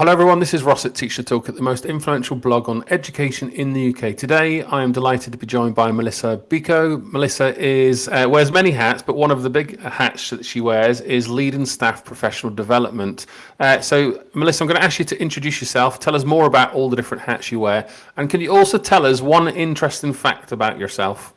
Hello everyone, this is Ross at TeacherToolkit the most influential blog on education in the UK. Today I am delighted to be joined by Melissa Biko. Melissa is uh, wears many hats, but one of the big hats that she wears is lead and staff professional development. Uh, so Melissa, I'm going to ask you to introduce yourself, tell us more about all the different hats you wear, and can you also tell us one interesting fact about yourself?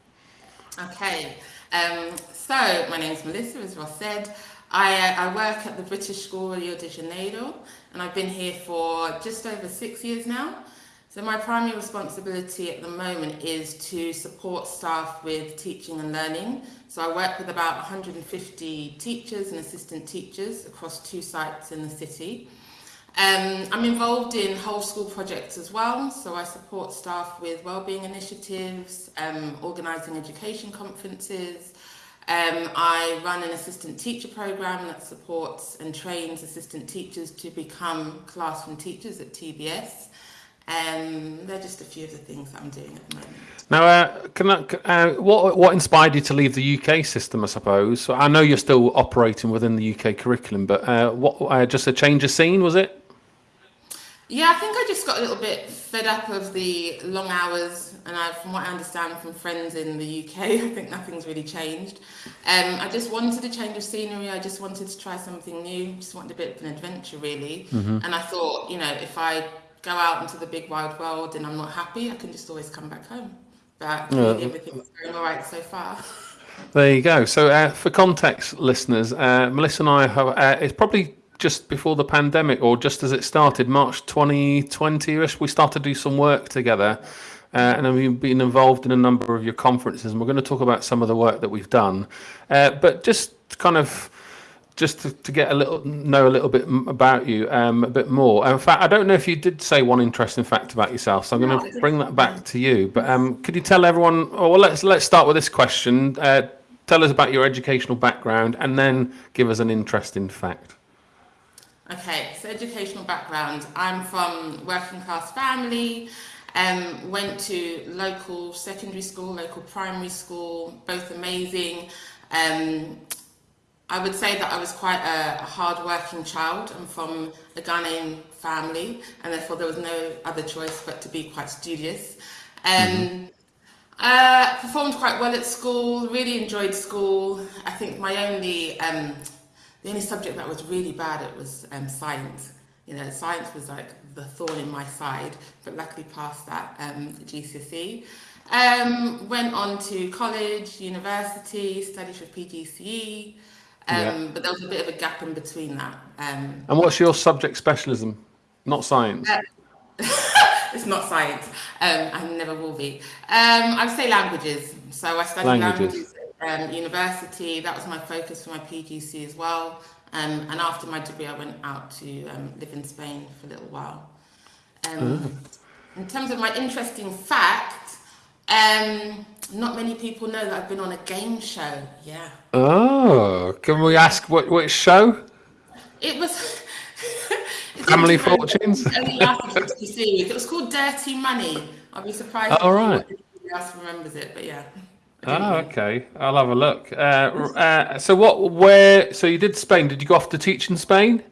Okay, um, so my name is Melissa, as Ross said. I, uh, I work at the British School Rio de Janeiro and I've been here for just over six years now. So my primary responsibility at the moment is to support staff with teaching and learning. So I work with about 150 teachers and assistant teachers across two sites in the city. Um, I'm involved in whole school projects as well, so I support staff with wellbeing initiatives, um, organising education conferences, um, I run an assistant teacher program that supports and trains assistant teachers to become classroom teachers at TBS. Um, they're just a few of the things I'm doing at the moment. Now, uh, I, uh, what what inspired you to leave the UK system? I suppose I know you're still operating within the UK curriculum, but uh, what uh, just a change of scene was it? Yeah, I think I just got a little bit fed up of the long hours, and I, from what I understand from friends in the UK, I think nothing's really changed. Um, I just wanted a change of scenery. I just wanted to try something new. Just wanted a bit of an adventure, really. Mm-hmm. And I thought, you know, if I go out into the big wide world and I'm not happy, I can just always come back home. But yeah. everything's going all right so far. There you go. So, uh, for context, listeners, uh, Melissa and I have, uh, it's probably just before the pandemic or just as it started, March 2020ish, we started to do some work together. Uh, and we've been involved in a number of your conferences, and we're going to talk about some of the work that we've done. Uh, but just kind of just to, to, get a little know a little bit about you um, a bit more. In fact, I don't know if you did say one interesting fact about yourself, so I'm no, going to bring that back to you. But um, could you tell everyone? Oh, well, let's let's start with this question. Uh, tell us about your educational background, and then give us an interesting fact. Okay, so educational background. I'm from working class family, um, went to local secondary school, local primary school, both amazing. Um, I would say that I was quite a, a hard-working child. I'm from a Ghanaian family, and therefore there was no other choice but to be quite studious. Um, mm -hmm. uh, performed quite well at school, really enjoyed school. I think my only um, the only subject that was really bad it was um, science. You know, science was like the thorn in my side, but luckily passed that um, GCSE. Um, went on to college, university, studied for PGCE, um, yeah. but there was a bit of a gap in between that. Um, and what's your subject specialism? Not science. Uh, it's not science, um, and never will be. Um, I would say languages. So I studied languages, languages um, university. That was my focus for my PGCE as well. Um, and after my degree, I went out to um, live in Spain for a little while. Um, mm. In terms of my interesting fact, um, not many people know that I've been on a game show. Yeah. Oh, can we ask what which show? It was. Family Fortunes. It was called Dirty Money. I'll be surprised. All right. else remembers it, but yeah. Oh, okay. I'll have a look. Uh, uh, so what? Where? So you did Spain. Did you go off to teach in Spain?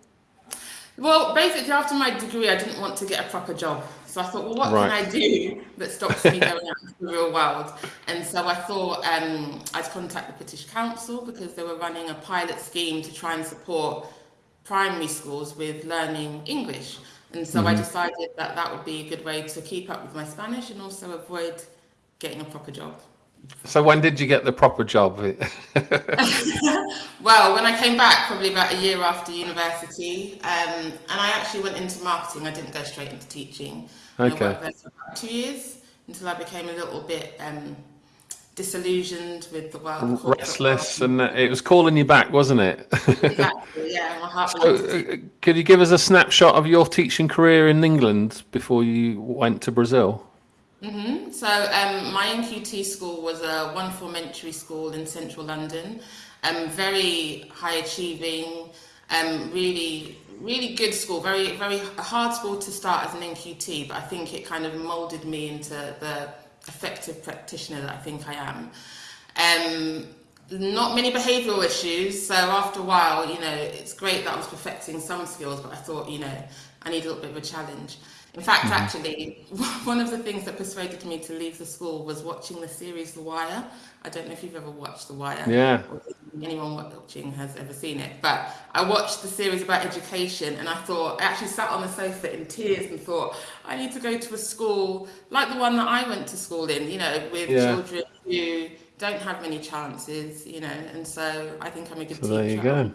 Well, basically, after my degree, I didn't want to get a proper job. So I thought, well, what right. can I do that stops me going out into the real world? And so I thought um, I'd contact the British Council because they were running a pilot scheme to try and support primary schools with learning English. And so mm-hmm. I decided that that would be a good way to keep up with my Spanish and also avoid getting a proper job. So when did you get the proper job? well, when I came back, probably about a year after university, um, and I actually went into marketing. I didn't go straight into teaching. Okay. I worked there for about two years until I became a little bit um, disillusioned with the world. Restless, and it was calling you back, wasn't it? exactly. Yeah, my heart. So, uh, could you give us a snapshot of your teaching career in England before you went to Brazil? Mm -hmm. So um, my NQT school was a one form entry school in central London, um, very high achieving, um, really, really good school, very, very hard school to start as an NQT, but I think it kind of molded me into the effective practitioner that I think I am. Um, not many behavioural issues, so after a while, you know, it's great that I was perfecting some skills, but I thought, you know, I need a little bit of a challenge. In fact, mm-hmm. actually, one of the things that persuaded me to leave the school was watching the series The Wire. I don't know if you've ever watched The Wire. Yeah. anyone watching has ever seen it. But I watched the series about education and I thought, I actually sat on the sofa in tears and thought, I need to go to a school like the one that I went to school in, you know, with yeah. children who don't have many chances, you know. And so I think I'm a good so teacher. There you go.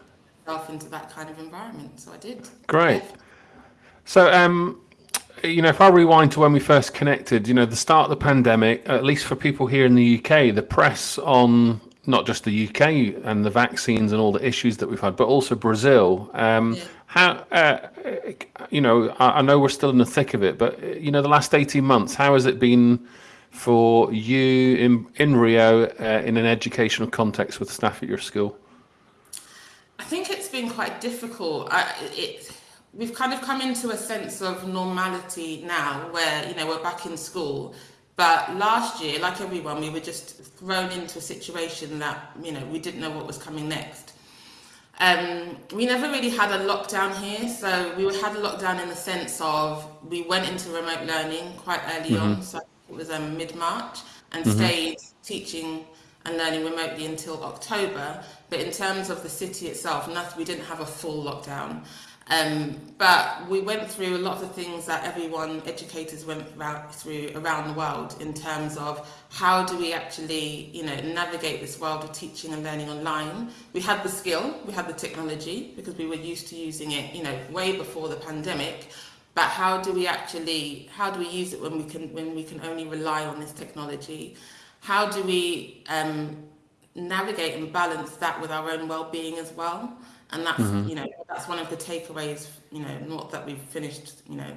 Myself into that kind of environment. So I did. Great. So, um, you know, if I rewind to when we first connected, you know, the start of the pandemic, at least for people here in the UK, the press on not just the UK and the vaccines and all the issues that we've had, but also Brazil. Um, yeah. How, uh, you know, I, I, know we're still in the thick of it, but you know, the last eighteen months, how has it been for you in in Rio uh, in an educational context with staff at your school? I think it's been quite difficult. I, it we've kind of come into a sense of normality now where you know we're back in school but last year like everyone we were just thrown into a situation that you know we didn't know what was coming next um, we never really had a lockdown here so we had a lockdown in the sense of we went into remote learning quite early mm-hmm. on so it was um, mid-march and mm-hmm. stayed teaching and learning remotely until october but in terms of the city itself nothing we didn't have a full lockdown um, but we went through a lot of things that everyone, educators went through around the world in terms of how do we actually, you know, navigate this world of teaching and learning online. We had the skill, we had the technology because we were used to using it, you know, way before the pandemic. But how do we actually, how do we use it when we can, when we can only rely on this technology? How do we um, navigate and balance that with our own well-being as well? And that's mm-hmm. you know that's one of the takeaways you know not that we've finished you know.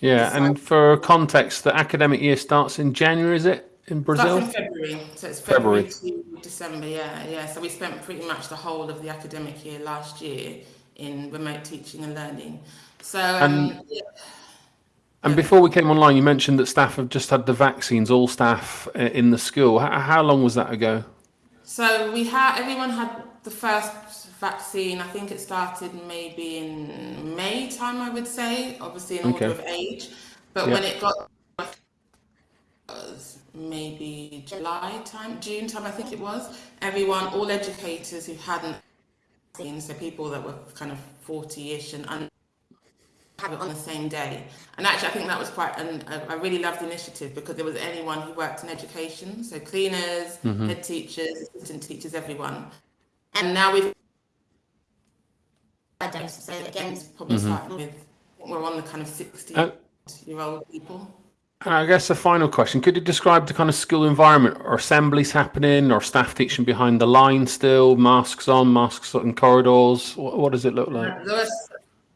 Yeah and for context the academic year starts in january is it? In brazil? in february. So it's february, february to december yeah yeah. So we spent pretty much the whole of the academic year last year in remote teaching and learning. So um, and, yeah. and before we came online you mentioned that staff have just had the vaccines all staff uh, in the school. How, how long was that ago? So we had everyone had the first vaccine, I think it started maybe in May time, I would say, obviously in okay. order of age. But yeah. when it got maybe July time, June time, I think it was. Everyone, all educators who hadn't seen, so people that were kind of 40-ish and un- have it on the same day. And actually, I think that was quite, an, I really loved the initiative because there was anyone who worked in education, so cleaners, mm-hmm. head teachers, assistant teachers, everyone. And now we've. So again, probably mm-hmm. starting with we're on the kind of 60 uh, year old people. I guess a final question. Could you describe the kind of school environment? Are assemblies happening or staff teaching behind the line still? Masks on, masks in corridors? What, what does it look like? The,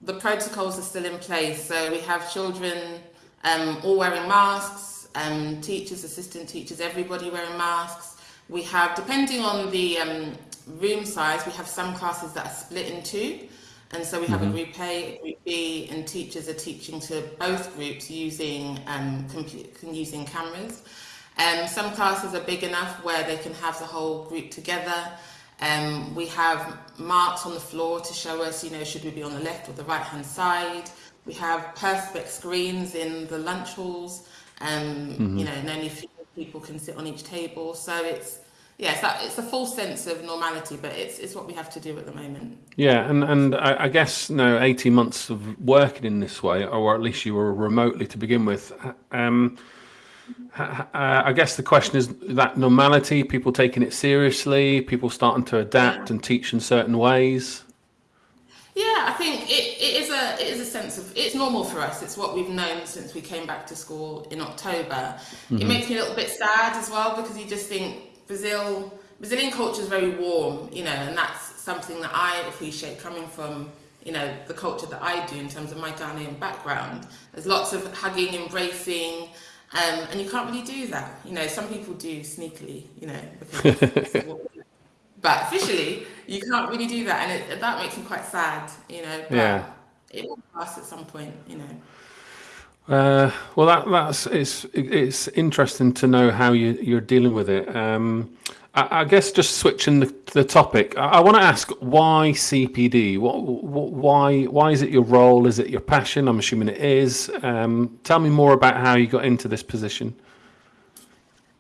the protocols are still in place. So we have children um, all wearing masks, um, teachers, assistant teachers, everybody wearing masks. We have, depending on the um, room size, we have some classes that are split in two. And so we have mm-hmm. a group A, a group B, and teachers are teaching to both groups using um, using cameras. Um, some classes are big enough where they can have the whole group together. Um, we have marks on the floor to show us, you know, should we be on the left or the right hand side. We have perspex screens in the lunch halls, um, mm-hmm. you know, and only a few people can sit on each table. So it's yes, that, it's a full sense of normality, but it's it's what we have to do at the moment. Yeah, and and I, I guess no, eighteen months of working in this way, or at least you were remotely to begin with. Um, uh, I guess the question is that normality, people taking it seriously, people starting to adapt and teach in certain ways. Yeah, I think it, it is a it is a sense of it's normal for us. It's what we've known since we came back to school in October. Mm-hmm. It makes me a little bit sad as well because you just think Brazil, Brazilian culture is very warm, you know, and that's something that I appreciate coming from, you know, the culture that I do in terms of my Ghanaian background. There's lots of hugging, embracing, um, and you can't really do that. You know, some people do sneakily, you know, but officially you can't really do that, and it, that makes me quite sad, you know. But yeah. It will pass at some point, you know. Uh, well, that, that's it's it's interesting to know how you you're dealing with it. Um, I, I guess just switching the, the topic, I, I want to ask why CPD? What, what, why, why is it your role? Is it your passion? I'm assuming it is. Um, tell me more about how you got into this position.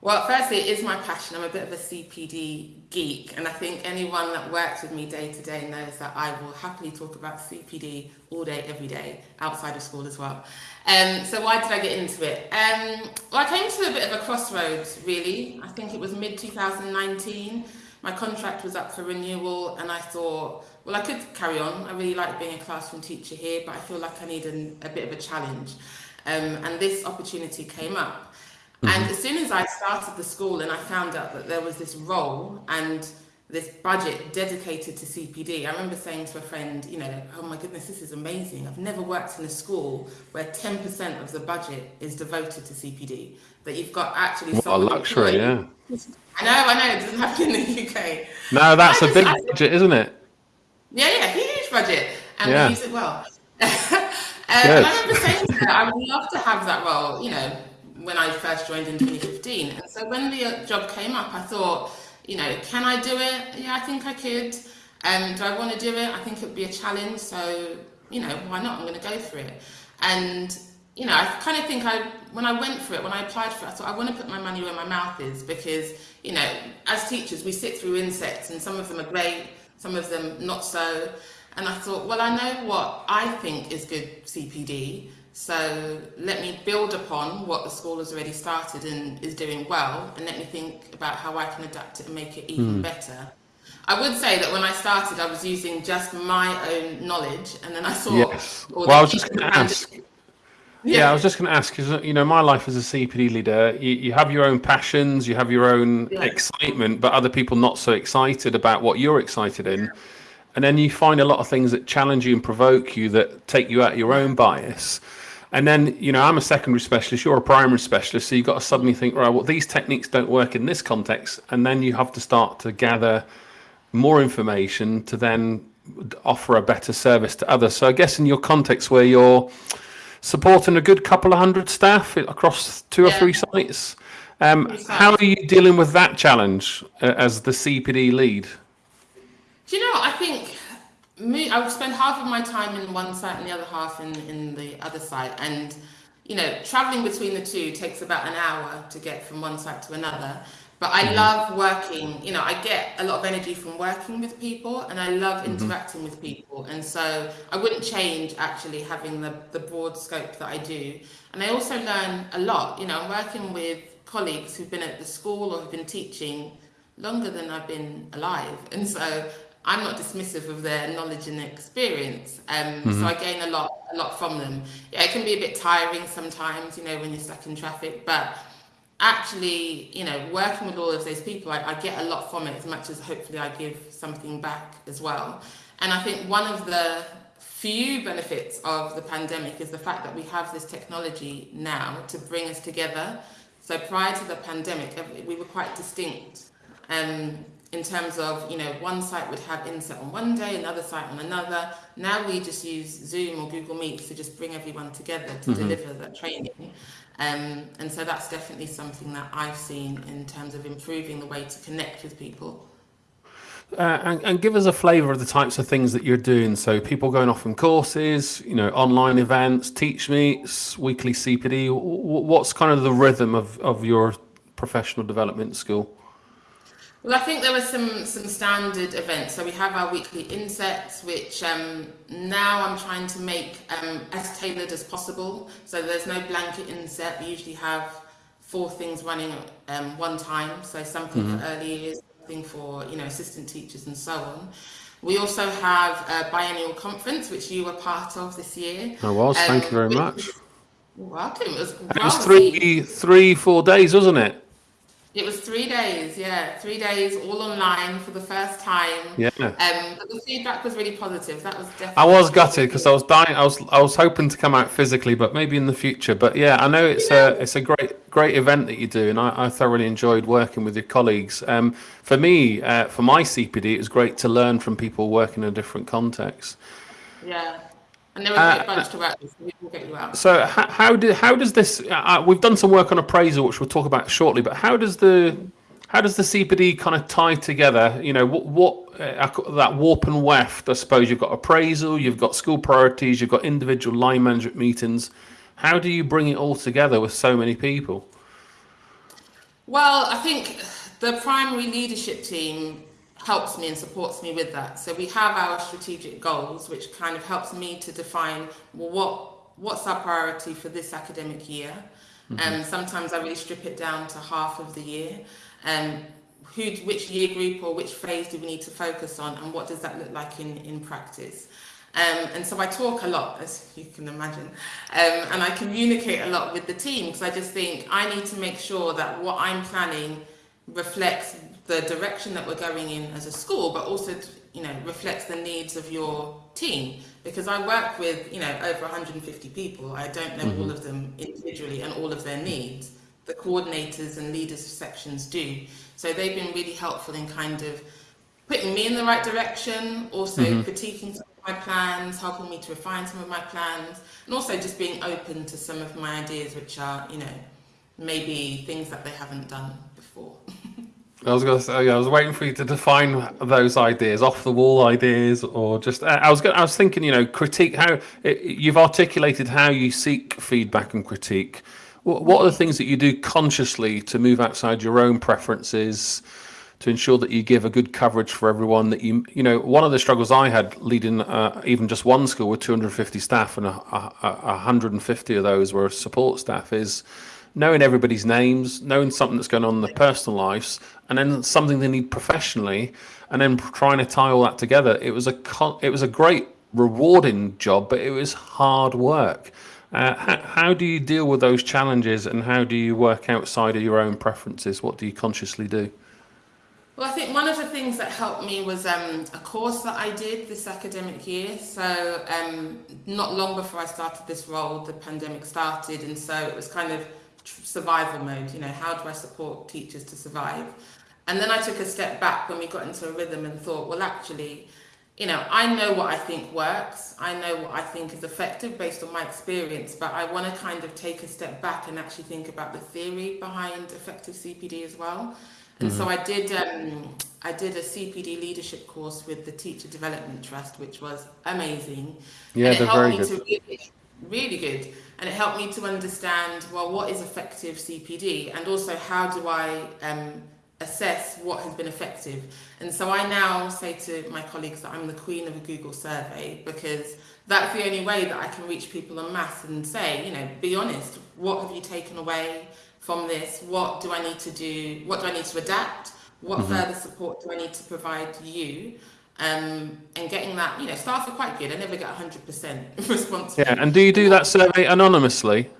Well, firstly, it is my passion. I'm a bit of a CPD geek, and I think anyone that works with me day to day knows that I will happily talk about CPD all day, every day, outside of school as well. Um, so why did I get into it? Um, well, I came to a bit of a crossroads, really. I think it was mid 2019. My contract was up for renewal, and I thought, well, I could carry on. I really like being a classroom teacher here, but I feel like I need an, a bit of a challenge. Um, and this opportunity came up. Mm-hmm. And as soon as I started the school and I found out that there was this role and this budget dedicated to CPD, I remember saying to a friend, you know, oh my goodness, this is amazing. I've never worked in a school where 10% of the budget is devoted to CPD. That you've got actually what a luxury, yeah. I know, I know, it doesn't happen in the UK. No, that's a big I, budget, isn't it? Yeah, yeah, huge budget. And yeah. we use it well. um, I remember saying to her, I would love to have that role, you know, when I first joined in 2015. And so when the job came up, I thought, you know, can I do it? Yeah, I think I could. Um, do I want to do it? I think it would be a challenge. So, you know, why not? I'm going to go for it. And, you know, I kind of think I, when I went for it, when I applied for it, I thought I want to put my money where my mouth is because, you know, as teachers, we sit through insets and some of them are great, some of them not so. And I thought, well, I know what I think is good CPD. So let me build upon what the school has already started and is doing well, and let me think about how I can adapt it and make it even mm. better. I would say that when I started, I was using just my own knowledge, and then I saw. Yes. Well, I was just going to ask. Yeah. yeah. I was just going to ask because you know my life as a CPD leader, you, you have your own passions, you have your own yeah. excitement, but other people not so excited about what you're excited in, and then you find a lot of things that challenge you and provoke you that take you out of your own bias. And then, you know, I'm a secondary specialist, you're a primary specialist, so you've got to suddenly think, right, well, these techniques don't work in this context. And then you have to start to gather more information to then offer a better service to others. So I guess in your context where you're supporting a good couple of hundred staff across two yeah. or three sites, um, how are you dealing with that challenge uh, as the CPD lead? Do you know, I think me, I would spend half of my time in one site and the other half in, in the other site. And, you know, traveling between the two takes about an hour to get from one site to another. But I mm-hmm. love working, you know, I get a lot of energy from working with people and I love mm-hmm. interacting with people. And so I wouldn't change actually having the, the broad scope that I do. And I also learn a lot, you know, I'm working with colleagues who've been at the school or have been teaching longer than I've been alive. And so I'm not dismissive of their knowledge and experience. Um, mm-hmm. So I gain a lot, a lot from them. Yeah, it can be a bit tiring sometimes, you know, when you're stuck in traffic, but actually, you know, working with all of those people, I, I get a lot from it as much as hopefully I give something back as well. And I think one of the few benefits of the pandemic is the fact that we have this technology now to bring us together. So prior to the pandemic, we were quite distinct. Um, in terms of, you know, one site would have inset on one day, another site on another. Now we just use Zoom or Google Meet to just bring everyone together to mm-hmm. deliver that training. Um, and so that's definitely something that I've seen in terms of improving the way to connect with people. Uh, and, and, give us a flavour of the types of things that you're doing. So people going off on courses, you know, online events, teach meets, weekly CPD. What's kind of the rhythm of, of your professional development school? Well, I think there were some some standard events. So we have our weekly insets, which um, now I'm trying to make um, as tailored as possible. So there's no blanket inset. We usually have four things running at um, one time. So something mm-hmm. for early years, something for you know assistant teachers, and so on. We also have a biennial conference, which you were part of this year. I was. Thank you very um, much. Welcome. It was, it was three, three, four days, wasn't it? It was three days, yeah, three days all online for the first time. Yeah. Um, but the feedback was really positive. That was definitely. I was gutted because I was dying. I was I was hoping to come out physically, but maybe in the future. But yeah, I know it's yeah. a it's a great great event that you do, and I, I thoroughly enjoyed working with your colleagues. Um, for me, uh, for my CPD, it was great to learn from people working in a different context. Yeah. And there was uh, a bunch to work with, so we will get you out. So how, how, do, how does this, uh, uh, we've done some work on appraisal, which we'll talk about shortly, but how does the How does the CPD kind of tie together? You know, what, what uh, that warp and weft? I suppose you've got appraisal, you've got school priorities, you've got individual line management meetings. How do you bring it all together with so many people? Well, I think the primary leadership team helps me and supports me with that. So we have our strategic goals, which kind of helps me to define well, what what's our priority for this academic year. And mm-hmm. um, sometimes I really strip it down to half of the year. Um, who, which year group or which phase do we need to focus on, and what does that look like in in practice? Um, and so I talk a lot, as you can imagine, um, and I communicate a lot with the team because I just think I need to make sure that what I'm planning reflects the direction that we're going in as a school, but also you know reflects the needs of your team. Because I work with you know over 150 people, I don't know mm-hmm. all of them individually and all of their needs. The coordinators and leaders of sections do, so they've been really helpful in kind of putting me in the right direction, also mm-hmm. critiquing some of my plans, helping me to refine some of my plans, and also just being open to some of my ideas, which are, you know, maybe things that they haven't done. I was going to say, I was waiting for you to define those ideas, off the wall ideas, or just. I was. Going, I was thinking, you know, critique. How you've articulated how you seek feedback and critique. What are the things that you do consciously to move outside your own preferences? to ensure that you give a good coverage for everyone that you you know one of the struggles i had leading uh, even just one school with 250 staff and a, a, a 150 of those were support staff is knowing everybody's names knowing something that's going on in their personal lives and then something they need professionally and then trying to tie all that together. It was a it was a great rewarding job but it was hard work. Uh, how, do you deal with those challenges and how do you work outside of your own preferences? What do you consciously do? Well, I think one of the things that helped me was um, a course that I did this academic year. So, um, not long before I started this role, the pandemic started, and so it was kind of survival mode. You know, how do I support teachers to survive? And then I took a step back when we got into a rhythm and thought, well, actually, you know, I know what I think works. I know what I think is effective based on my experience, but I want to kind of take a step back and actually think about the theory behind effective CPD as well. And mm-hmm. so I did um, I did a CPD leadership course with the Teacher Development Trust, which was amazing. Yeah, they're very good. Really, really good. And it helped me to understand well what is effective CPD and also how do I um, assess what has been effective. And so I now say to my colleagues that I'm the queen of a Google survey because that's the only way that I can reach people en masse and say, you know, be honest, what have you taken away? from this? What do I need to do? What do I need to adapt? What mm-hmm. further support do I need to provide you? Um, and getting that, you know, staff are quite good. I never get 100% response. Yeah, and do you do that survey anonymously?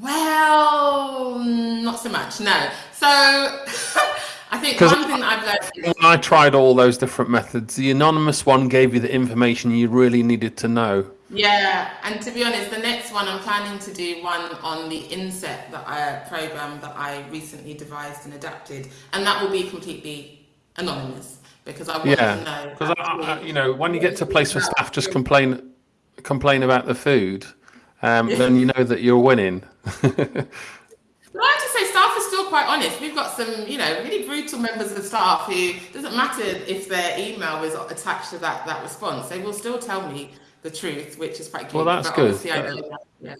Well, not so much, no. So I think one thing I've learned. When I tried all those different methods, the anonymous one gave you the information you really needed to know. Yeah, and to be honest, the next one I'm planning to do one on the inset that I program that I recently devised and adapted, and that will be completely anonymous because I want yeah. to know. Because you know, when you get to a place where staff just complain complain about the food, um, then you know that you're winning. But I have to say, staff are still quite honest. We've got some, you know, really brutal members of staff who doesn't matter if their email is attached to that that response, they will still tell me the truth, which is quite good. Well, that's good. yeah.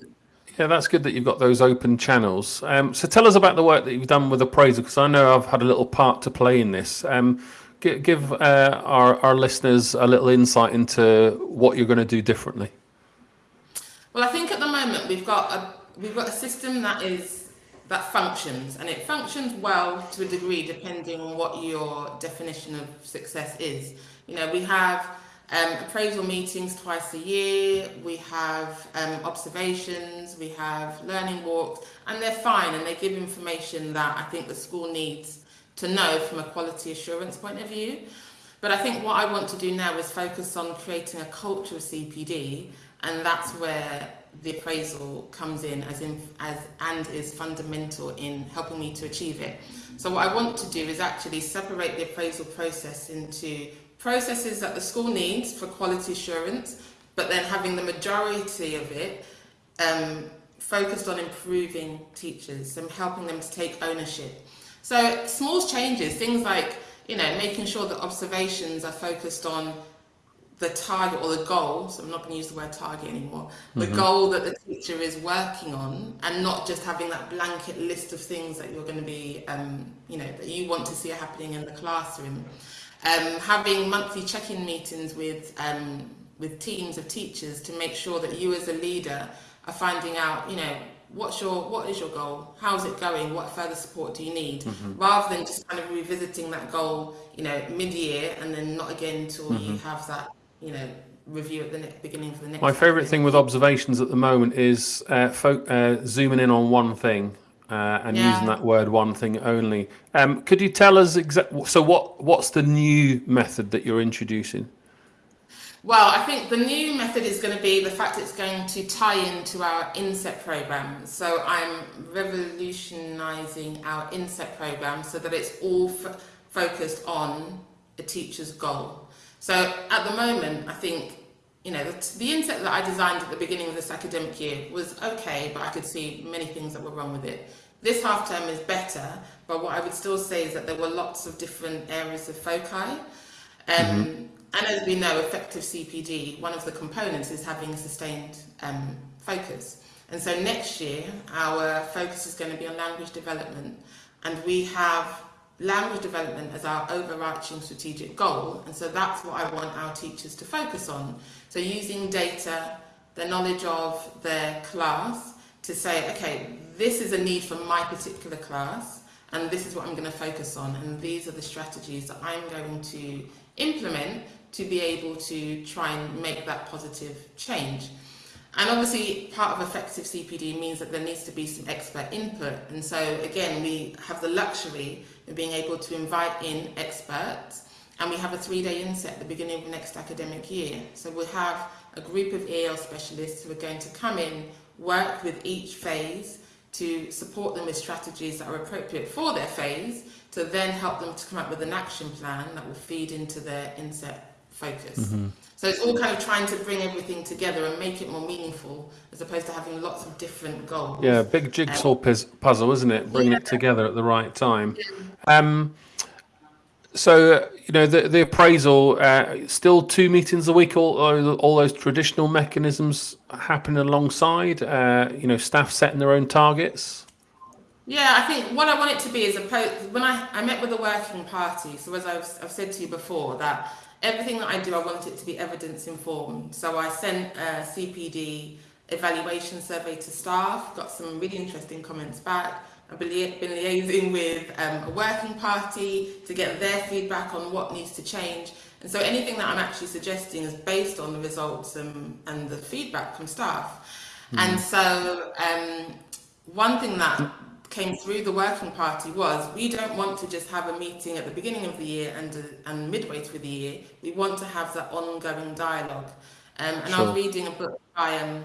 yeah, that's good that you've got those open channels. Um, so tell us about the work that you've done with appraisal, because I know I've had a little part to play in this. Um, give, uh, our, our listeners a little insight into what you're going to do differently. Well, I think at the moment we've got a we've got a system that is that functions, and it functions well to a degree depending on what your definition of success is. You know, we have um, appraisal meetings twice a year, we have um, observations, we have learning walks, and they're fine and they give information that I think the school needs to know from a quality assurance point of view. But I think what I want to do now is focus on creating a culture of CPD, and that's where the appraisal comes in as in as and is fundamental in helping me to achieve it. So what I want to do is actually separate the appraisal process into processes that the school needs for quality assurance, but then having the majority of it um, focused on improving teachers and helping them to take ownership. So small changes, things like you know making sure that observations are focused on the target or the goal, so I'm not going to use the word target anymore, the mm-hmm. goal that the teacher is working on and not just having that blanket list of things that you're going to be, um, you know, that you want to see happening in the classroom. Um, having monthly check-in meetings with, um, with teams of teachers to make sure that you as a leader are finding out, you know, what's your what is your goal how's it going what further support do you need mm-hmm. rather than just kind of revisiting that goal you know mid-year and then not again until mm-hmm. you have that you know, review at the beginning for the next. My favourite thing with observations at the moment is uh, uh, zooming in on one thing. Uh, and yeah. using that word one thing only. Um, could you tell us exactly? So, what what's the new method that you're introducing? Well, I think the new method is going to be the fact it's going to tie into our inset program. So I'm revolutionising our inset program so that it's all focused on a teacher's goal. So at the moment, I think, you know, the, the inset that I designed at the beginning of this academic year was okay, but I could see many things that were wrong with it. This half term is better, but what I would still say is that there were lots of different areas of foci. Um, mm-hmm. And as we know, effective CPD, one of the components is having sustained um, focus. And so next year, our focus is going to be on language development. And we have language development as our overarching strategic goal. And so that's what I want our teachers to focus on. So using data, the knowledge of their class to say, okay, this is a need for my particular class, and this is what I'm going to focus on, and these are the strategies that I'm going to implement to be able to try and make that positive change. And obviously, part of effective CPD means that there needs to be some expert input. And so, again, we have the luxury of being able to invite in experts. And we have a three day inset at the beginning of the next academic year. So we'll have a group of EL specialists who are going to come in, work with each phase to support them with strategies that are appropriate for their phase, to then help them to come up with an action plan that will feed into their inset focus. Mm-hmm. So it's all kind of trying to bring everything together and make it more meaningful as opposed to having lots of different goals. Yeah, big jigsaw um, puzzle, isn't it? Bringing yeah. it together at the right time. Um, so you know the the appraisal uh, still two meetings a week. All all those traditional mechanisms happening alongside. Uh, you know, staff setting their own targets. Yeah, I think what I want it to be is a when I, I met with the working party. So as I've, I've said to you before, that everything that I do, I want it to be evidence informed. So I sent a CPD evaluation survey to staff, got some really interesting comments back. I've been, been liaising with um, a working party to get their feedback on what needs to change. And so anything that I'm actually suggesting is based on the results and, and the feedback from staff. Mm. And so um, one thing that came through the working party was we don't want to just have a meeting at the beginning of the year and uh, and midway through the year. We want to have that ongoing dialogue. Um, and sure. I was reading a book by um,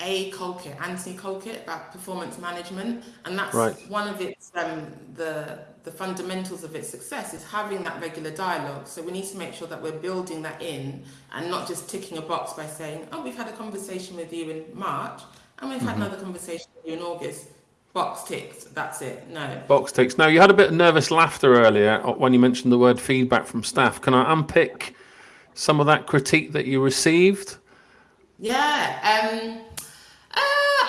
A. Colquitt, Anthony Colquitt, about performance management, and that's right. one of its um, the the fundamentals of its success is having that regular dialogue. So we need to make sure that we're building that in and not just ticking a box by saying, "Oh, we've had a conversation with you in March." And we've had mm-hmm. another conversation with you in August Box ticks. That's it. No. Box ticks. Now, you had a bit of nervous laughter earlier when you mentioned the word feedback from staff. Can I unpick some of that critique that you received? Yeah. Um, uh,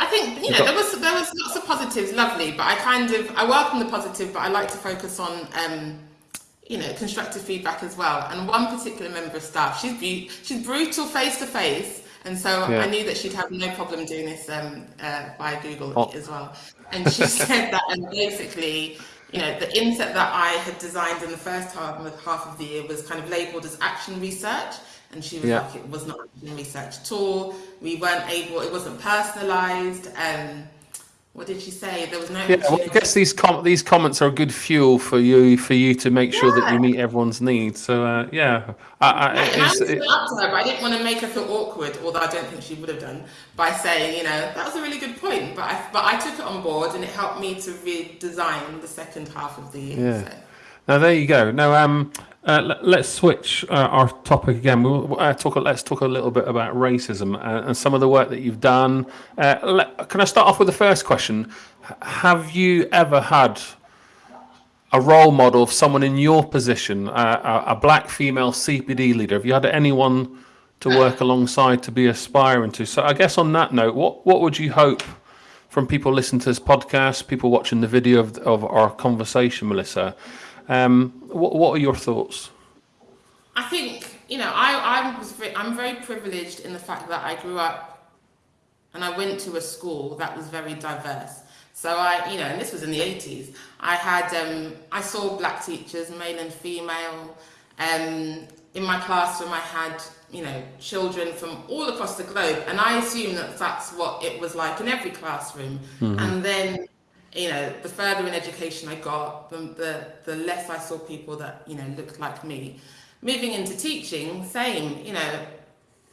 I think you know there was there was lots of positives, lovely, but I kind of I welcome the positive, but I like to focus on um, you know constructive feedback as well. And one particular member of staff, she's be- she's brutal face to face, and so yeah. I knew that she'd have no problem doing this um, uh, via Google oh. as well. And she said that, and basically, you know, the inset that I had designed in the first half, half of the year was kind of labeled as action research. And she was yeah. like, it was not action research at all. We weren't able, it wasn't personalized. Um, what did she say? There was no. Yeah, well, I guess these com- these comments are a good fuel for you for you to make sure yeah. that you meet everyone's needs. So uh, yeah, I, I, yeah, and I it, her, but I didn't want to make her feel awkward, although I don't think she would have done by saying, you know, that was a really good point. But I but I took it on board, and it helped me to redesign the second half of the year. Yeah. So. Now there you go. Now um, uh, let, us switch uh, our topic again. We'll uh, talk. Let's talk a little bit about racism uh, and some of the work that you've done. Uh, let, can I start off with the first question? Have you ever had a role model of someone in your position, a, a black female CPD leader? Have you had anyone to work alongside to be aspiring to? So I guess on that note, what what would you hope from people listening to this podcast, people watching the video of, of our conversation, Melissa? Um, what what are your thoughts? I think you know I I was very, I'm very privileged in the fact that I grew up and I went to a school that was very diverse. So I, you know, and this was in the 80s. I had, um, I saw black teachers, male and female. Um, in my classroom, I had, you know, children from all across the globe, and I assume that that's what it was like in every classroom. Mm-hmm. And then, you know, the further in education I got, the, the the less I saw people that you know looked like me. Moving into teaching, same. You know,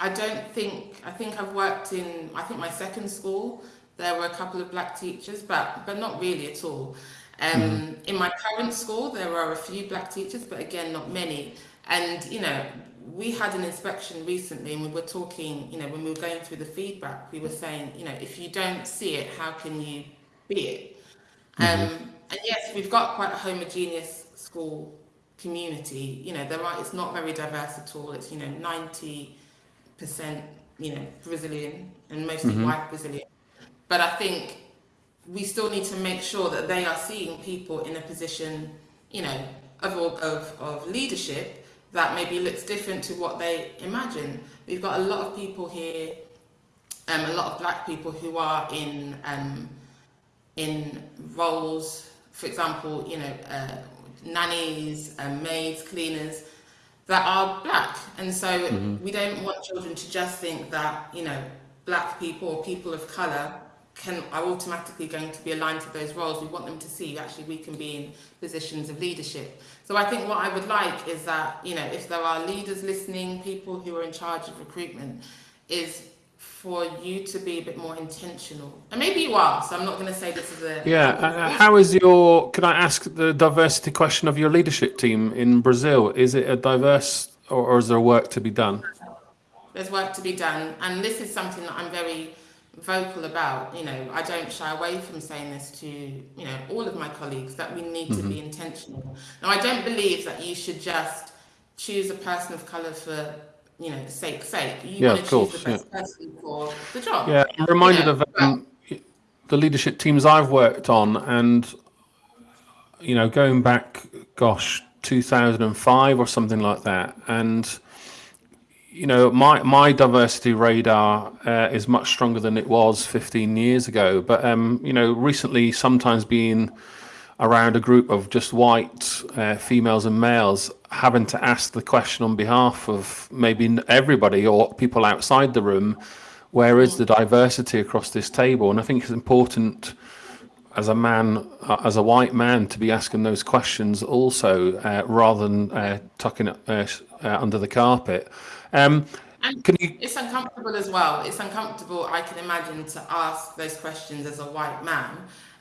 I don't think I think I've worked in I think my second school there were a couple of black teachers, but but not really at all. Um, mm. In my current school, there are a few black teachers, but again, not many. And you know, we had an inspection recently, and we were talking. You know, when we were going through the feedback, we were saying, you know, if you don't see it, how can you be it? Mm-hmm. Um, and yes, we've got quite a homogeneous school community. You know, there are. It's not very diverse at all. It's you know, ninety percent, you know, Brazilian and mostly mm-hmm. white Brazilian. But I think we still need to make sure that they are seeing people in a position, you know, of, of, of leadership that maybe looks different to what they imagine. We've got a lot of people here, um, a lot of black people who are in um, in roles, for example, you know, uh, nannies, uh, maids, cleaners, that are black. And so mm-hmm. we don't want children to just think that, you know, black people or people of colour can are automatically going to be aligned to those roles. We want them to see actually we can be in positions of leadership. So I think what I would like is that, you know, if there are leaders listening, people who are in charge of recruitment, is for you to be a bit more intentional. And maybe you are, so I'm not going to say this is a... Yeah, uh, how is your, can I ask the diversity question of your leadership team in Brazil? Is it a diverse or, or is there work to be done? There's work to be done. And this is something that I'm very vocal about. You know, I don't shy away from saying this to you know all of my colleagues that we need mm-hmm. to be mm-hmm. intentional. Now, I don't believe that you should just choose a person of color for you know sake's sake. You yeah, want to choose course, the best yeah. person for the job. Yeah, I'm reminded you know, of um, the leadership teams I've worked on, and you know, going back, gosh, 2005 or something like that, and you know, my my diversity radar uh, is much stronger than it was 15 years ago. But um, you know, recently, sometimes being around a group of just white uh, females and males, having to ask the question on behalf of maybe everybody or people outside the room, where is the diversity across this table? And I think it's important as a man, uh, as a white man, to be asking those questions also, uh, rather than uh, tucking it uh, uh, under the carpet. Um, can you... It's uncomfortable as well. It's uncomfortable, I can imagine, to ask those questions as a white man.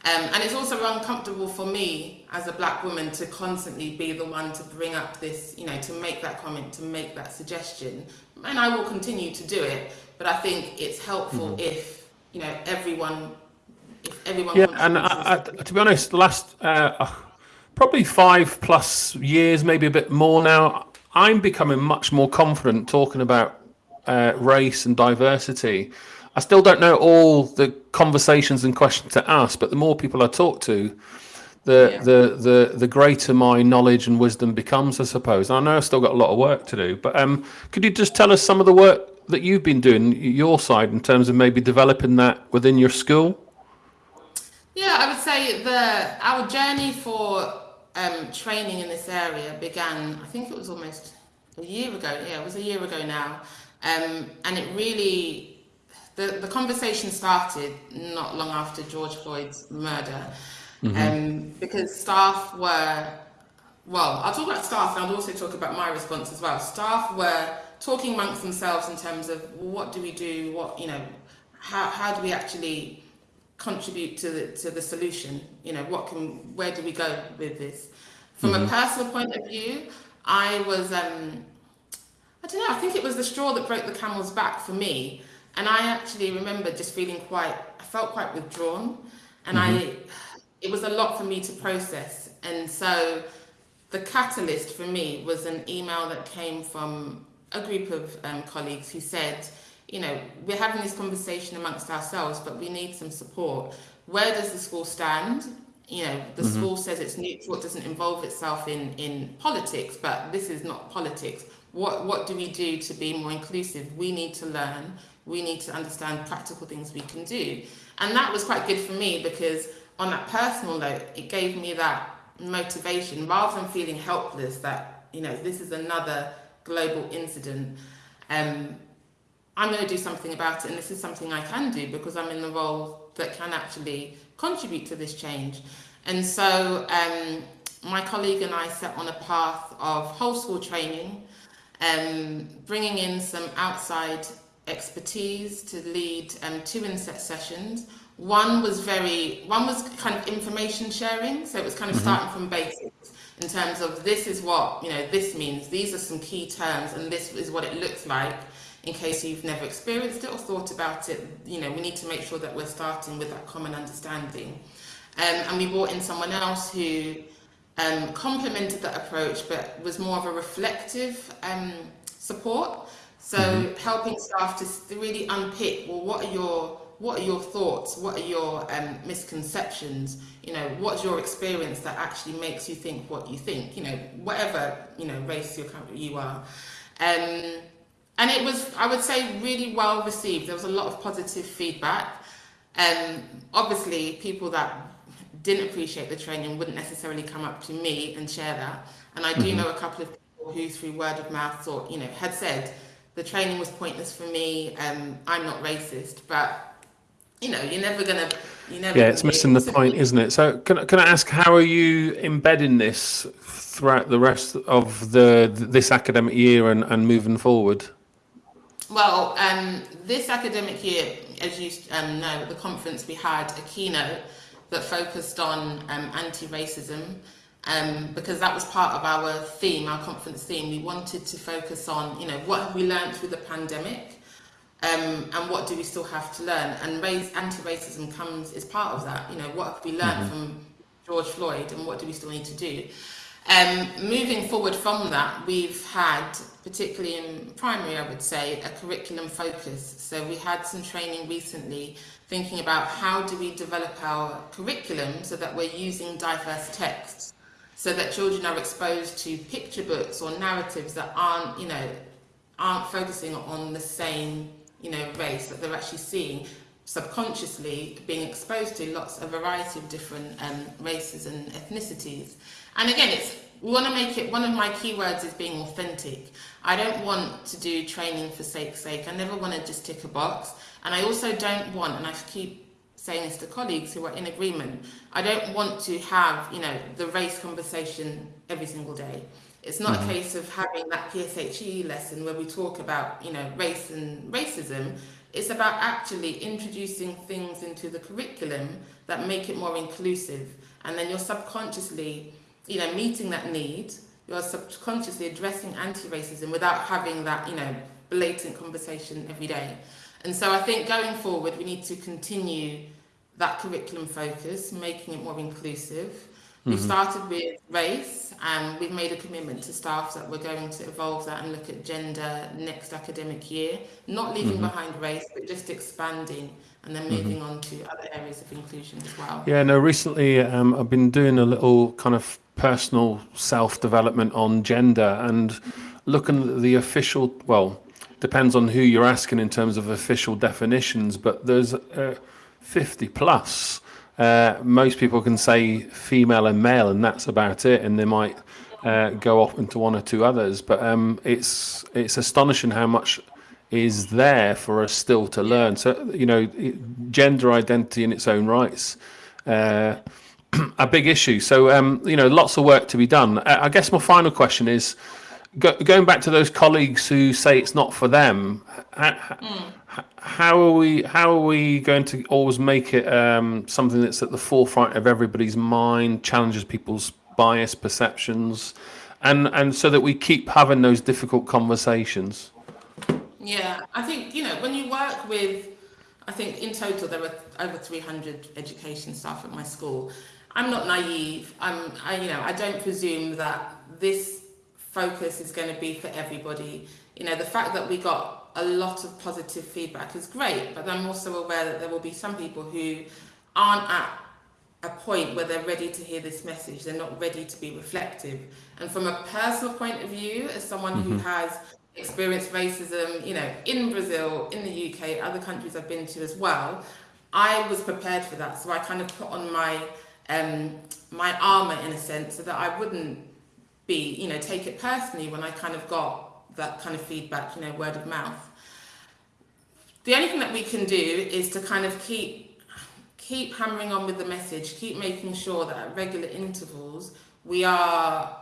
Um, and it's also uncomfortable for me as a black woman to constantly be the one to bring up this, you know, to make that comment, to make that suggestion. And I will continue to do it. But I think it's helpful mm-hmm. if, you know, everyone, if everyone. Yeah, and I, I, to be honest, the last uh, probably five plus years, maybe a bit more now, I'm becoming much more confident talking about uh, race and diversity. I still don't know all the conversations and questions to ask, but the more people I talk to, the yeah. the the the greater my knowledge and wisdom becomes, I suppose. And I know I've still got a lot of work to do, but um, could you just tell us some of the work that you've been doing your side in terms of maybe developing that within your school? Yeah, I would say the our journey for um, training in this area began, I think it was almost a year ago. Yeah, it was a year ago now. Um, and it really, the, the conversation started not long after George Floyd's murder. Mm-hmm. Um, because staff were, well, I'll talk about staff and I'll also talk about my response as well. Staff were talking amongst themselves in terms of what do we do, what, you know, how, how do we actually contribute to the, to the solution? You know, what can, where do we go with this? From mm-hmm. a personal point of view, I was, um, I don't know, I think it was the straw that broke the camel's back for me. And I actually remember just feeling quite, I felt quite withdrawn. And mm-hmm. I, it was a lot for me to process. And so the catalyst for me was an email that came from a group of um, colleagues who said, you know, we're having this conversation amongst ourselves, but we need some support. Where does the school stand? You know, the mm-hmm. school says it's neutral, it doesn't involve itself in, in politics, but this is not politics. What, what do we do to be more inclusive? We need to learn, we need to understand practical things we can do. And that was quite good for me because on that personal note, it gave me that motivation rather than feeling helpless that, you know, this is another global incident. Um, I'm going to do something about it, and this is something I can do because I'm in the role that can actually contribute to this change. And so um, my colleague and I set on a path of whole school training, um, bringing in some outside expertise to lead um, two inset sessions. One was very, one was kind of information sharing, so it was kind of mm-hmm. starting from basics in terms of this is what you know this means. These are some key terms, and this is what it looks like. In case you've never experienced it or thought about it, you know we need to make sure that we're starting with that common understanding. Um, and we brought in someone else who um, complemented that approach, but was more of a reflective um, support. So mm-hmm. helping staff to really unpick, well, what are your what are your thoughts? What are your um, misconceptions? You know, what's your experience that actually makes you think what you think? You know, whatever you know race you're, you are. Um, and it was, I would say, really well received. There was a lot of positive feedback. Um, obviously, people that didn't appreciate the training wouldn't necessarily come up to me and share that. And I do mm-hmm. know a couple of people who, through word of mouth, thought, you know, had said the training was pointless for me. Um, I'm not racist, but you know, you're never gonna. You never yeah, it's missing the point, isn't it? So, can can I ask, how are you embedding this throughout the rest of the this academic year and, and moving forward? Well, um, this academic year, as you um, know, at the conference we had a keynote that focused on um, anti-racism um, because that was part of our theme, our conference theme. We wanted to focus on, you know, what have we learned through the pandemic um, and what do we still have to learn? And race, anti-racism comes as part of that. You know, what have we learned mm-hmm. from George Floyd and what do we still need to do? Um, moving forward from that, we've had, particularly in primary, I would say, a curriculum focus. So we had some training recently thinking about how do we develop our curriculum so that we're using diverse texts, so that children are exposed to picture books or narratives that aren't, you know, aren't focusing on the same you know, race, that they're actually seeing subconsciously being exposed to lots of variety of different um, races and ethnicities. And again, it's we want to make it one of my keywords is being authentic. I don't want to do training for sake's sake. I never want to just tick a box. And I also don't want, and I keep saying this to colleagues who are in agreement, I don't want to have, you know, the race conversation every single day. It's not mm-hmm. a case of having that PSHE lesson where we talk about, you know, race and racism. It's about actually introducing things into the curriculum that make it more inclusive. And then you're subconsciously, you know, meeting that need. You're subconsciously addressing anti-racism without having that, you know, blatant conversation every day. And so I think going forward, we need to continue that curriculum focus, making it more inclusive. We've mm-hmm. started with race and we've made a commitment to staff that we're going to evolve that and look at gender next academic year, not leaving mm-hmm. behind race, but just expanding and then moving mm-hmm. on to other areas of inclusion as well. Yeah, no, recently um, I've been doing a little kind of personal self development on gender and looking at the official, well, depends on who you're asking in terms of official definitions, but there's uh, 50 plus uh, most people can say female and male, and that's about it. And they might uh, go off into one or two others. But um, it's it's astonishing how much is there for us still to learn. So you know, gender identity in its own rights. Uh, a big issue. So um, you know, lots of work to be done. I guess my final question is, go, going back to those colleagues who say it's not for them. How, mm how are we how are we going to always make it um, something that's at the forefront of everybody's mind challenges people's bias perceptions and and so that we keep having those difficult conversations yeah i think you know when you work with i think in total there were over 300 education staff at my school I'm not naive. I'm, I, you know, I don't presume that this focus is going to be for everybody. You know, the fact that we got a lot of positive feedback is great, but I'm also aware that there will be some people who aren't at a point where they're ready to hear this message. They're not ready to be reflective. And from a personal point of view, as someone mm-hmm. who has experienced racism, you know, in Brazil, in the UK, other countries I've been to as well, I was prepared for that. So I kind of put on my um, my armor in a sense so that I wouldn't be, you know, take it personally when I kind of got that kind of feedback, you know, word of mouth. The only thing that we can do is to kind of keep keep hammering on with the message, keep making sure that at regular intervals we are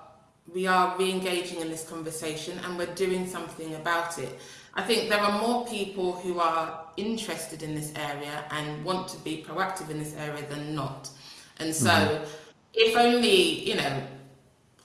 we are re-engaging in this conversation and we're doing something about it. I think there are more people who are interested in this area and want to be proactive in this area than not. And so mm-hmm. if only, you know,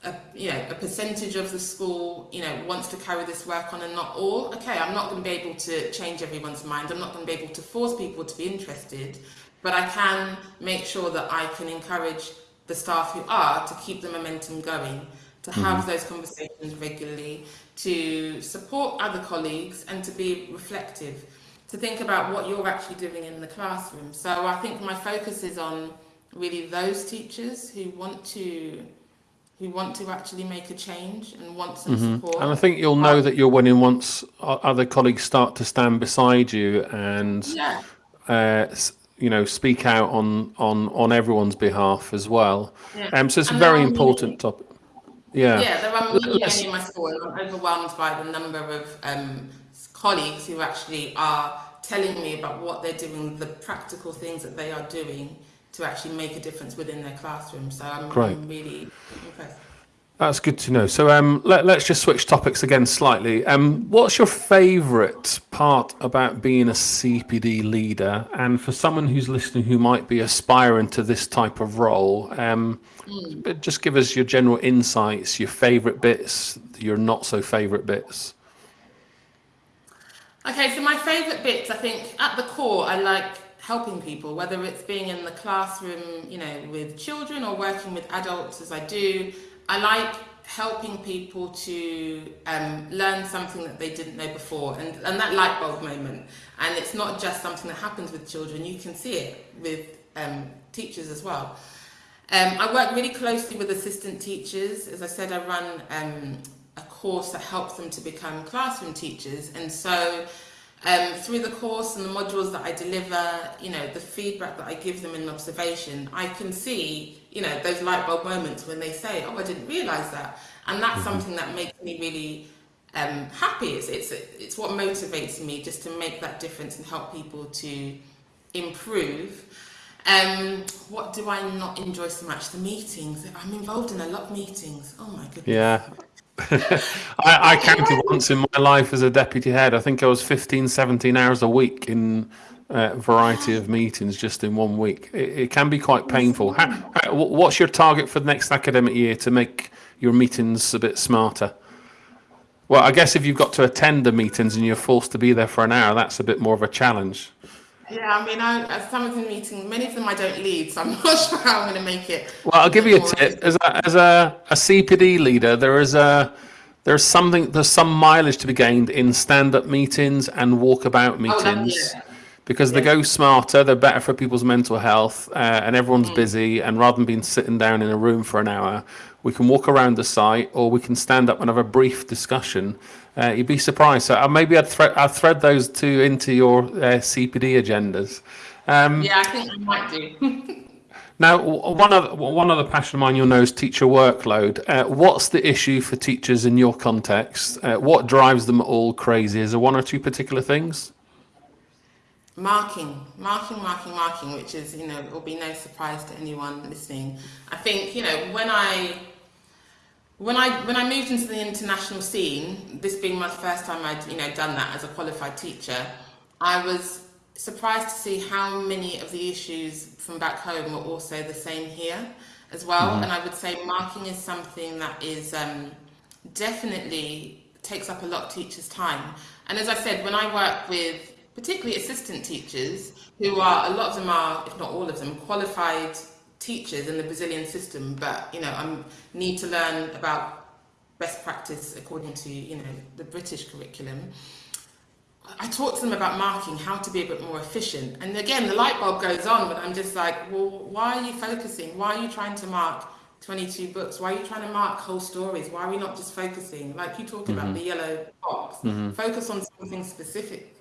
a, you know, a percentage of the school, you know, wants to carry this work on and not all, okay, I'm not going to be able to change everyone's mind. I'm not going to be able to force people to be interested, but I can make sure that I can encourage the staff who are to keep the momentum going, to have mm-hmm. those conversations regularly, to support other colleagues and to be reflective, to think about what you're actually doing in the classroom. So I think my focus is on really those teachers who want to who want to actually make a change and want some mm-hmm. support. And I think you'll know that you're winning once other colleagues start to stand beside you and yeah. uh, you know speak out on on on everyone's behalf as well. Yeah. Um, so it's and a very important many, topic. Yeah. Yeah, there are many in my school, and I'm overwhelmed by the number of um, colleagues who actually are telling me about what they're doing, the practical things that they are doing to actually make a difference within their classroom. So I'm, I'm really impressed. That's good to know. So um, let, us just switch topics again slightly. Um, what's your favourite part about being a CPD leader? And for someone who's listening who might be aspiring to this type of role, um, mm. just give us your general insights, your favourite bits, your not so favourite bits. Okay, so my favourite bits, I think at the core, I like helping people, whether it's being in the classroom, you know, with children or working with adults as I do. I like helping people to um, learn something that they didn't know before and, and that light bulb moment. And it's not just something that happens with children, you can see it with um, teachers as well. Um, I work really closely with assistant teachers. As I said, I run um, a course that helps them to become classroom teachers. And so um, through the course and the modules that I deliver, you know, the feedback that I give them in observation, I can see, you know, those light bulb moments when they say, oh, I didn't realize that. And that's mm-hmm. something that makes me really um, happy. It's, it's, it's what motivates me just to make that difference and help people to improve. Um, what do I not enjoy so much? The meetings. I'm involved in a lot of meetings. Oh my goodness. Yeah, I, I counted once in my life as a deputy head. I think I was 15, 17 hours a week in a variety of meetings just in one week. It, it can be quite painful. How, what's your target for the next academic year to make your meetings a bit smarter? Well, I guess if you've got to attend the meetings and you're forced to be there for an hour, that's a bit more of a challenge. Yeah, I mean, I, some of the meetings, many of them I don't lead, so I'm not sure how I'm going to make it. Well, I'll give you a tip. As a, as a, a CPD leader, there is a there's something there's some mileage to be gained in stand-up meetings and walkabout meetings. Oh, because yeah. they go smarter, they're better for people's mental health, uh, and everyone's mm. busy. And rather than being sitting down in a room for an hour, we can walk around the site, or we can stand up and have a brief discussion uh, you'd be surprised. So uh, maybe I'd, thre- I'd thread those two into your uh, CPD agendas. Um, yeah, I think I might do. now, one other one other passion of mine you'll know is teacher workload. Uh, what's the issue for teachers in your context? Uh, what drives them all crazy? Is there one or two particular things? Marking, marking, marking, marking, which is, you know, will be no surprise to anyone listening. I think, you know, when I when I when I moved into the international scene, this being my first time I'd you know done that as a qualified teacher, I was surprised to see how many of the issues from back home were also the same here as well. Mm-hmm. And I would say marking is something that is um, definitely takes up a lot of teachers' time. And as I said, when I work with particularly assistant teachers who are a lot of them are, if not all of them, qualified teachers in the Brazilian system, but you know, I need to learn about best practice according to you know the British curriculum. I talk to them about marking, how to be a bit more efficient. And again, the light bulb goes on, but I'm just like, well, why are you focusing? Why are you trying to mark 22 books? Why are you trying to mark whole stories? Why are we not just focusing, like you talked mm-hmm. about the yellow box, mm-hmm. focus on something specific.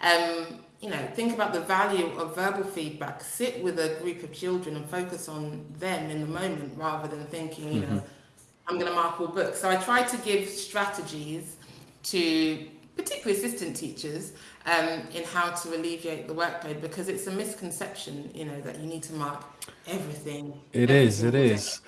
Um, you know, think about the value of verbal feedback. Sit with a group of children and focus on them in the moment rather than thinking, you mm-hmm. know, I'm going to mark all books. So I try to give strategies to particularly assistant teachers um, in how to alleviate the workload because it's a misconception, you know, that you need to mark everything. It is. It is.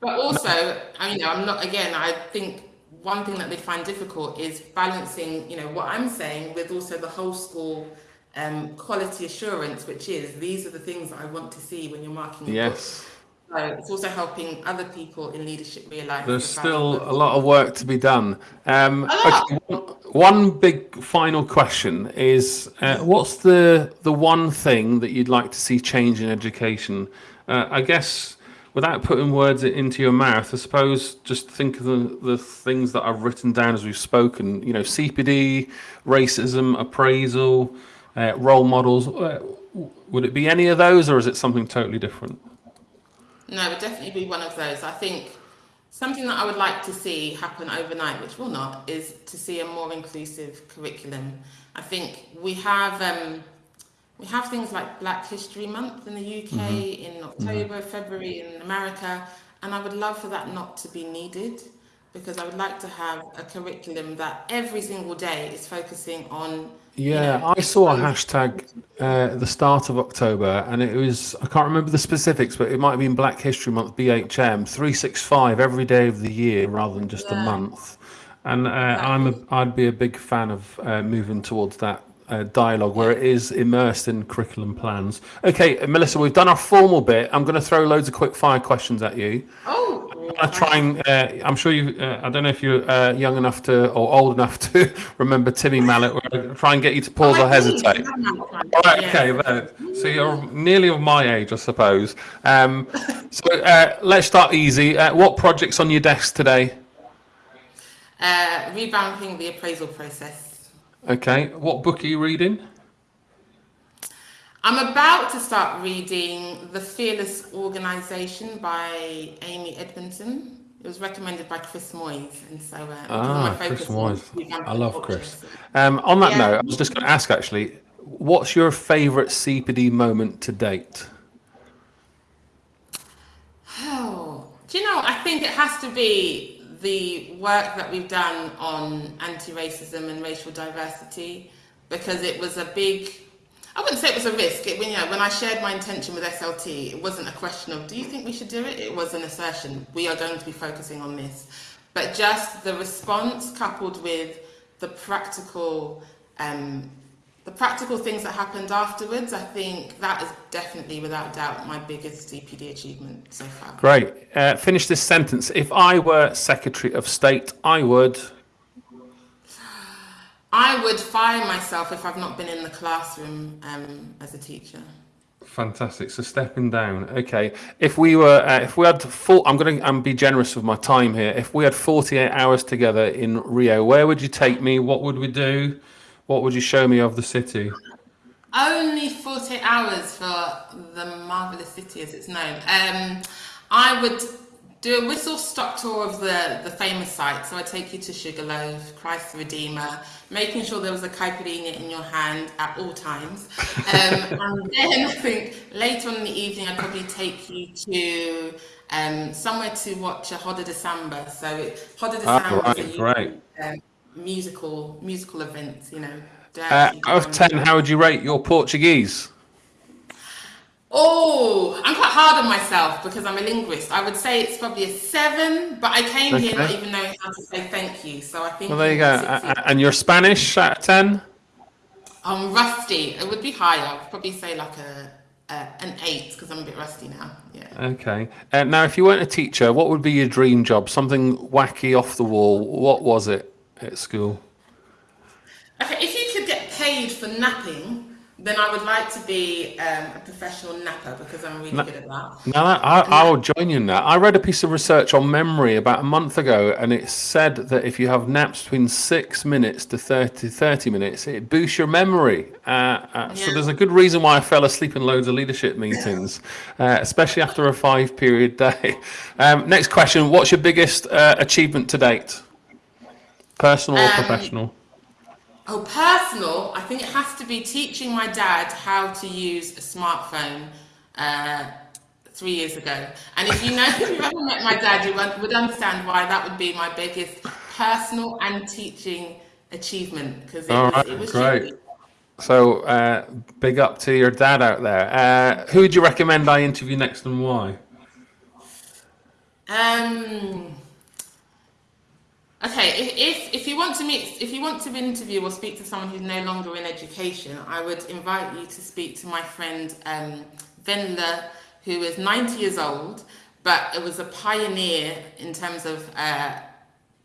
But also, I mean, I'm not. Again, I think one thing that they find difficult is balancing, you know, what I'm saying with also the whole school um, quality assurance, which is these are the things that I want to see when you're marking. Yes. So it's also helping other people in leadership realize there's the still a lot of work to be done. Um, okay, one big final question is: uh, What's the the one thing that you'd like to see change in education? Uh, I guess without putting words into your mouth, I suppose just think of the, the things that I've written down as we've spoken. You know, CPD, racism, appraisal, uh, role models. Uh, would it be any of those, or is it something totally different? No, it would definitely be one of those. I think something that I would like to see happen overnight, which will not, is to see a more inclusive curriculum. I think we have um, we have things like Black History Month in the UK mm-hmm. in October, mm-hmm. February in America, and I would love for that not to be needed because I would like to have a curriculum that every single day is focusing on yeah, I saw a hashtag uh, at the start of October, and it was I can't remember the specifics, but it might have been Black History Month, BHM, three six five every day of the year rather than just yeah. a month. And uh, I'm a, I'd be a big fan of uh, moving towards that uh, dialogue where it is immersed in curriculum plans. Okay, Melissa, we've done our formal bit. I'm going to throw loads of quick fire questions at you. Oh, I'm try and. Uh, I'm sure you. Uh, I don't know if you're uh, young enough to or old enough to remember Timmy Mallett. We're try and get you to pause oh, or hesitate. All right, okay. So you're nearly of my age, I suppose. Um, so uh, let's start easy. Uh, what projects on your desk today? revamping the appraisal process. Okay, what book are you reading? I'm about to start reading The Fearless Organization by Amy Edmondson. It was recommended by Chris Moyes, and so uh, ah, Chris Moyes. I love Chris. Um, on that yeah. note, I was just going to ask actually, what's your favourite CPD moment to date? Oh, do you know? I think it has to be the work that we've done on anti-racism and racial diversity because it was a big I wouldn't say it was a risk. It, when, know, when I shared my intention with SLT, it wasn't a question of, do you think we should do it? It was an assertion, we are going to be focusing on this. But just the response coupled with the practical um, the practical things that happened afterwards, I think that is definitely, without doubt, my biggest CPD achievement so far. Great. Uh, finish this sentence. If I were Secretary of State, I would. I would fire myself if I've not been in the classroom um, as a teacher. Fantastic. So stepping down. Okay. If we were, uh, if we had full, I'm going to um, be generous with my time here. If we had 48 hours together in Rio, where would you take me? What would we do? What would you show me of the city? Only 48 hours for the marvelous city as it's known. Um, I would do a whistle stop tour of the, the famous sites. So I take you to Sugarloaf, Christ the Redeemer, making sure there was a caipirinha in your hand at all times. Um, and then I think later on in the evening, I'd probably take you to um, somewhere to watch a Roda de Samba. So Roda de Samba ah, right, right. Um, musical musical events, you know. Uh, out of 10, how would you rate your Portuguese? Oh, I'm quite hard on myself because I'm a linguist. I would say it's probably a seven, but I came okay. here not even knowing how to say thank you. So I think. Well, there you go. Uh, and your Spanish of 10? I'm rusty. It would be higher. I'd probably say like a, a an eight because I'm a bit rusty now. Yeah. Okay. Uh, now, if you weren't a teacher, what would be your dream job? Something wacky off the wall. What was it? at school? Okay, if you could get paid for napping, then I would like to be um, a professional napper because I'm really good at that. Now, I, I will join you in that. I read a piece of research on memory about a month ago, and it said that if you have naps between six minutes to 30, 30 minutes, it boosts your memory. Uh, uh, So there's a good reason why I fell asleep in loads of leadership meetings, uh, especially after a five period day. Um, next question What's your biggest uh, achievement to date? Personal or Um, professional? Oh, personal, I think it has to be teaching my dad how to use a smartphone uh, three years ago. And if you know, if you've ever met my dad, you would understand why that would be my biggest personal and teaching achievement because it, was- right, it was great. really- So, uh, big up to your dad out there. Uh, who would you recommend I interview next and why? Um. Okay, if, if if you want to meet, if you want to interview or speak to someone who's no longer in education, I would invite you to speak to my friend um, Venla, who is 90 years old, but it was a pioneer in terms of uh,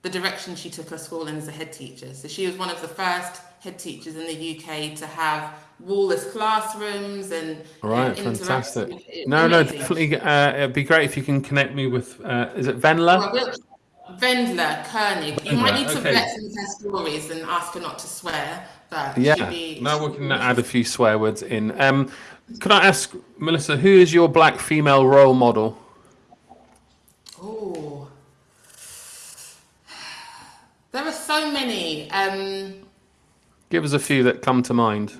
the direction she took her school and as a head teacher. So she was one of the first head teachers in the UK to have wallless classrooms and uh, Right, fantastic. No, no, definitely. Uh, it'd be great if you can connect me with. Uh, is it Venla? Well, we'll- Vendler, Koenig. You might need to okay. vet some of her stories and ask her not to swear, but Yeah. be. No, we can add a few swear words in. Um, could I ask Melissa, who is your black female role model? Oh. There are so many. Um, Give us a few that come to mind.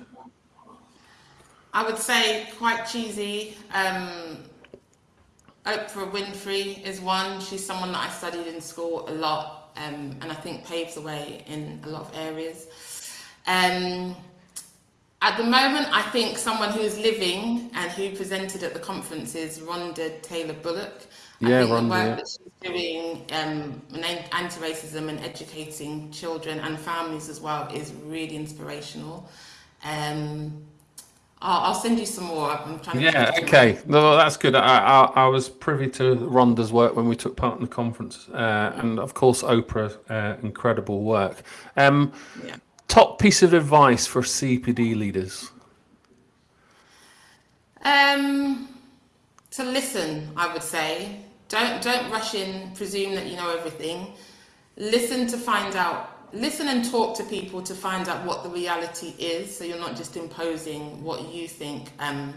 I would say quite cheesy. Um, Oprah Winfrey is one. She's someone that I studied in school a lot, um, and I think paves the way in a lot of areas. Um, at the moment, I think someone who's living and who presented at the conference is Rhonda Taylor Bullock. I Yeah, think the work yeah. that she's doing um, anti-racism and educating children and families as well is really inspirational. Um, I'll, I'll send you some more. I'm trying to Yeah, think okay. No, that's good. I, I, I was privy to Rhonda's work when we took part in the conference, uh, and of course, Oprah, uh, incredible work. Um, Yeah. top piece of advice for CPD leaders? Um, to listen, I would say. Don't don't rush in, presume that you know everything. Listen to find out. Listen and talk to people to find out what the reality is, so you're not just imposing what you think um,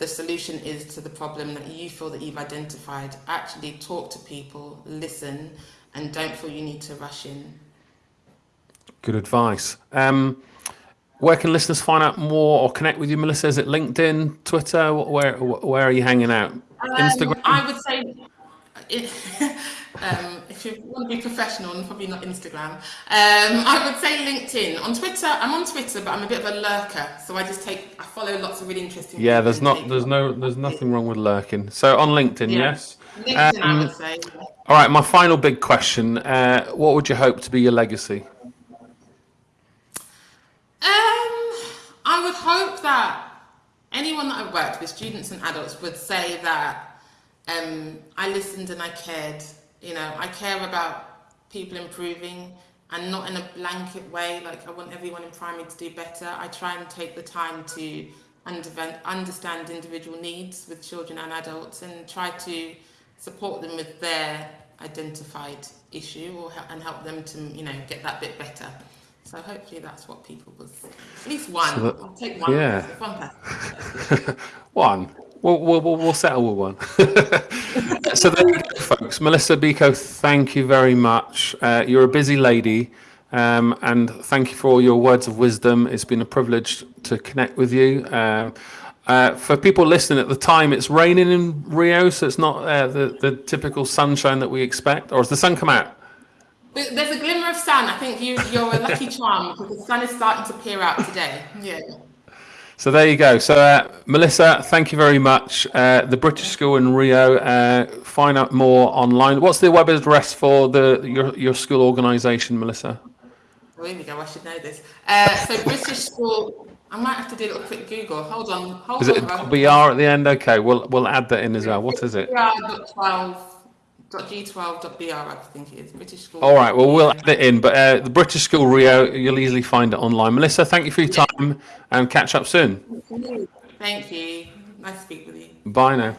the solution is to the problem that you feel that you've identified. Actually, talk to people, listen, and don't feel you need to rush in. Good advice. Um, where can listeners find out more or connect with you, Melissa? Is it LinkedIn, Twitter? Where where are you hanging out? Instagram. Um, I would say, it, um, if you want to be professional, and probably not Instagram, um, I would say LinkedIn. On Twitter, I'm on Twitter, but I'm a bit of a lurker, so I just take, I follow lots of really interesting. Yeah, there's not there's no there's nothing wrong with lurking. So on LinkedIn, Yeah. yes. LinkedIn, I Um, would say. All right, my final big question: uh, What would you hope to be your legacy? Um, I would hope that anyone that I've worked with, students and adults, would say that um, I listened and I cared. You know, I care about people improving and not in a blanket way, like I want everyone in primary to do better. I try and take the time to understand individual needs with children and adults and try to support them with their identified issue or and help them to, you know, get that bit better. So hopefully that's what people was. At least one. So that- I'll take one. yeah. One. One. We'll, we'll, we'll we'll settle with one. so there you go, folks. Melissa Biko, thank you very much. Uh, you're a busy lady, um, and thank you for all your words of wisdom. It's been a privilege to connect with you. Um, uh, for people listening at the time, it's raining in Rio, so it's not uh, the, the typical sunshine that we expect. Or has the sun come out? There's a glimmer of sun. I think you, you're a lucky charm because the sun is starting to peer out today. Yeah. So there you go. So uh, Melissa, thank you very much. Uh, the British School in Rio. Uh, find out more online. What's the web address for the your your school organisation, Melissa? Oh, here we go. I should know this. Uh, so British school. I might have to do a little quick Google. Hold on. Hold Is it on. BR at the end? Okay, we'll we'll add that in as well. What is it? G12.b12.br, I think it is. British school. All right. Well, we'll add it in. But uh, the British School Rio, you'll easily find it online. Melissa, thank you for your time. time and catch up soon. Thank you. Nice to speak with you. Bye now.